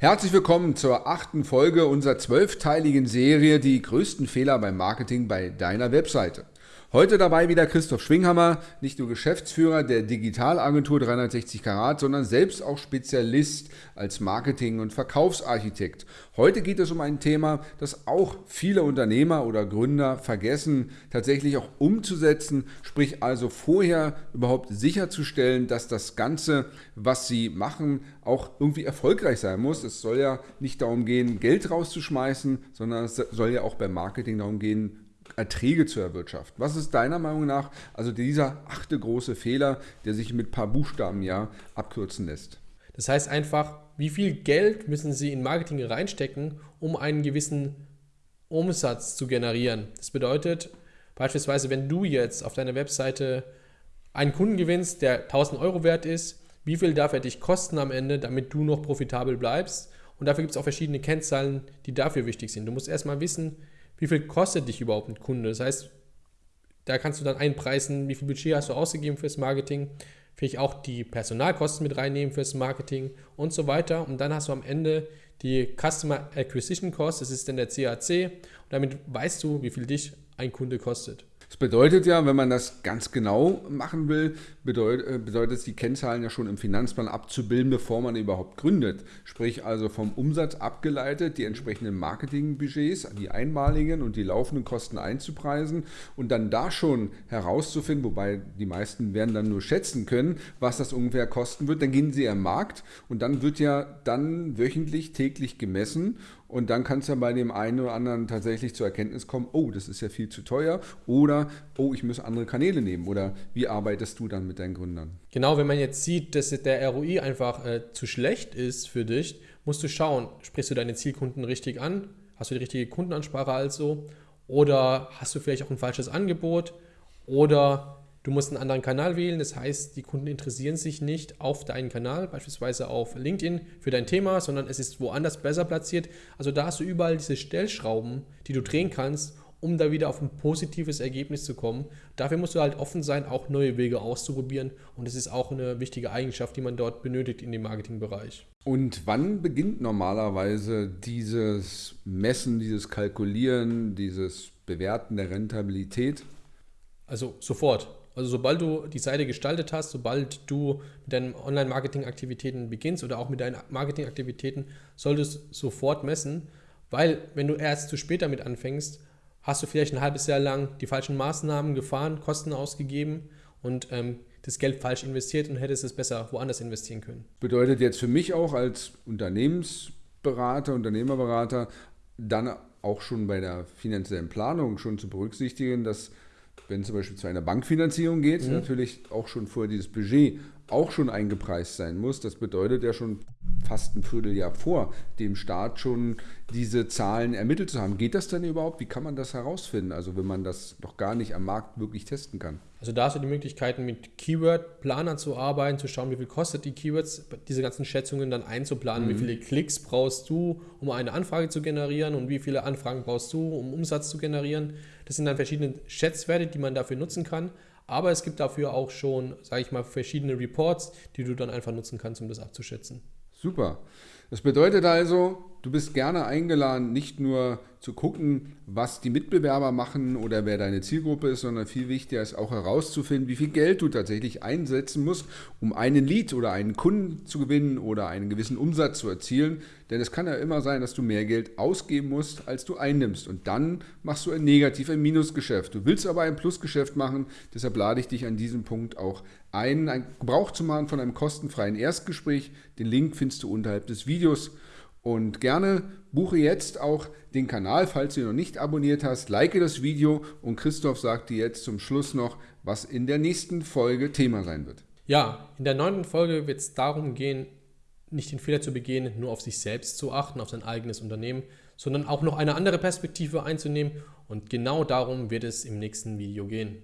Herzlich willkommen zur achten Folge unserer zwölfteiligen Serie Die größten Fehler beim Marketing bei deiner Webseite. Heute dabei wieder Christoph Schwinghammer, nicht nur Geschäftsführer der Digitalagentur 360 Karat, sondern selbst auch Spezialist als Marketing- und Verkaufsarchitekt. Heute geht es um ein Thema, das auch viele Unternehmer oder Gründer vergessen, tatsächlich auch umzusetzen, sprich also vorher überhaupt sicherzustellen, dass das Ganze, was sie machen, auch irgendwie erfolgreich sein muss. Es soll ja nicht darum gehen, Geld rauszuschmeißen, sondern es soll ja auch beim Marketing darum gehen, Erträge zu erwirtschaften. Was ist deiner Meinung nach also dieser achte große Fehler, der sich mit ein paar Buchstaben ja abkürzen lässt? Das heißt einfach, wie viel Geld müssen Sie in Marketing reinstecken, um einen gewissen Umsatz zu generieren. Das bedeutet beispielsweise, wenn du jetzt auf deiner Webseite einen Kunden gewinnst, der 1000 Euro wert ist, wie viel darf er dich kosten am Ende, damit du noch profitabel bleibst? Und dafür gibt es auch verschiedene Kennzahlen, die dafür wichtig sind. Du musst erstmal wissen, wie viel kostet dich überhaupt ein Kunde. Das heißt, da kannst du dann einpreisen, wie viel Budget hast du ausgegeben fürs Marketing, vielleicht auch die Personalkosten mit reinnehmen fürs Marketing und so weiter. Und dann hast du am Ende die Customer Acquisition Cost, das ist dann der CAC. Und damit weißt du, wie viel dich ein Kunde kostet. Das bedeutet ja, wenn man das ganz genau machen will, bedeutet, äh, bedeutet es, die Kennzahlen ja schon im Finanzplan abzubilden, bevor man überhaupt gründet. Sprich also vom Umsatz abgeleitet, die entsprechenden Marketingbudgets, die einmaligen und die laufenden Kosten einzupreisen und dann da schon herauszufinden, wobei die meisten werden dann nur schätzen können, was das ungefähr kosten wird. Dann gehen sie am Markt und dann wird ja dann wöchentlich, täglich gemessen und dann kann es ja bei dem einen oder anderen tatsächlich zur Erkenntnis kommen, oh, das ist ja viel zu teuer oder oh, ich muss andere Kanäle nehmen oder wie arbeitest du dann mit deinen Gründern? Genau, wenn man jetzt sieht, dass der ROI einfach äh, zu schlecht ist für dich, musst du schauen, sprichst du deine Zielkunden richtig an? Hast du die richtige Kundenansprache also? Oder hast du vielleicht auch ein falsches Angebot? Oder Du musst einen anderen Kanal wählen, das heißt, die Kunden interessieren sich nicht auf deinen Kanal, beispielsweise auf LinkedIn für dein Thema, sondern es ist woanders besser platziert. Also da hast du überall diese Stellschrauben, die du drehen kannst, um da wieder auf ein positives Ergebnis zu kommen. Dafür musst du halt offen sein, auch neue Wege auszuprobieren und das ist auch eine wichtige Eigenschaft, die man dort benötigt in dem Marketingbereich. Und wann beginnt normalerweise dieses Messen, dieses Kalkulieren, dieses Bewerten der Rentabilität? Also sofort. Also sobald du die Seite gestaltet hast, sobald du mit deinen Online-Marketing-Aktivitäten beginnst oder auch mit deinen Marketing-Aktivitäten, solltest du sofort messen, weil wenn du erst zu spät damit anfängst, hast du vielleicht ein halbes Jahr lang die falschen Maßnahmen gefahren, Kosten ausgegeben und ähm, das Geld falsch investiert und hättest es besser woanders investieren können. Bedeutet jetzt für mich auch als Unternehmensberater, Unternehmerberater, dann auch schon bei der finanziellen Planung schon zu berücksichtigen, dass wenn zum Beispiel zu einer Bankfinanzierung geht, mhm. natürlich auch schon vorher dieses Budget auch schon eingepreist sein muss. Das bedeutet ja schon fast ein Vierteljahr vor dem Start schon diese Zahlen ermittelt zu haben. Geht das denn überhaupt? Wie kann man das herausfinden? Also wenn man das noch gar nicht am Markt wirklich testen kann. Also da hast du die Möglichkeiten mit Keyword-Planern zu arbeiten, zu schauen, wie viel kostet die Keywords, diese ganzen Schätzungen dann einzuplanen, mhm. wie viele Klicks brauchst du, um eine Anfrage zu generieren und wie viele Anfragen brauchst du, um Umsatz zu generieren. Das sind dann verschiedene Schätzwerte, die man dafür nutzen kann. Aber es gibt dafür auch schon, sage ich mal, verschiedene Reports, die du dann einfach nutzen kannst, um das abzuschätzen. Super. Das bedeutet also, du bist gerne eingeladen, nicht nur zu gucken, was die Mitbewerber machen oder wer deine Zielgruppe ist, sondern viel wichtiger ist auch herauszufinden, wie viel Geld du tatsächlich einsetzen musst, um einen Lead oder einen Kunden zu gewinnen oder einen gewissen Umsatz zu erzielen. Denn es kann ja immer sein, dass du mehr Geld ausgeben musst, als du einnimmst. Und dann machst du ein Negativ-, ein Minusgeschäft. Du willst aber ein Plusgeschäft machen, deshalb lade ich dich an diesem Punkt auch ein, Gebrauch zu machen von einem kostenfreien Erstgespräch. Den Link findest du unterhalb des Videos. Und gerne buche jetzt auch den Kanal, falls du ihn noch nicht abonniert hast. Like das Video und Christoph sagt dir jetzt zum Schluss noch, was in der nächsten Folge Thema sein wird. Ja, in der neunten Folge wird es darum gehen, nicht den Fehler zu begehen, nur auf sich selbst zu achten, auf sein eigenes Unternehmen, sondern auch noch eine andere Perspektive einzunehmen. Und genau darum wird es im nächsten Video gehen.